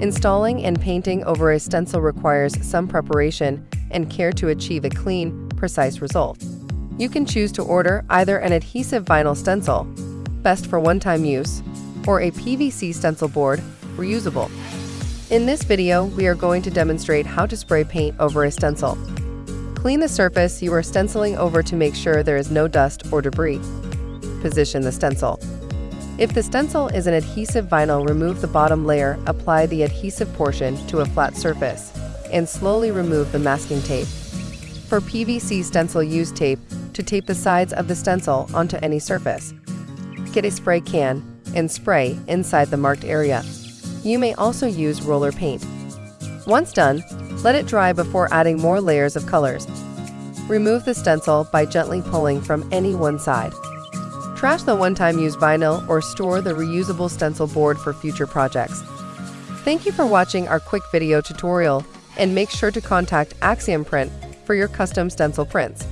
Installing and painting over a stencil requires some preparation and care to achieve a clean, precise result. You can choose to order either an adhesive vinyl stencil, best for one-time use, or a PVC stencil board, reusable. In this video, we are going to demonstrate how to spray paint over a stencil. Clean the surface you are stenciling over to make sure there is no dust or debris. Position the stencil. If the stencil is an adhesive vinyl, remove the bottom layer, apply the adhesive portion to a flat surface, and slowly remove the masking tape. For PVC stencil, use tape to tape the sides of the stencil onto any surface. Get a spray can and spray inside the marked area. You may also use roller paint. Once done, let it dry before adding more layers of colors. Remove the stencil by gently pulling from any one side. Trash the one-time use vinyl or store the reusable stencil board for future projects. Thank you for watching our quick video tutorial and make sure to contact Axiom Print for your custom stencil prints.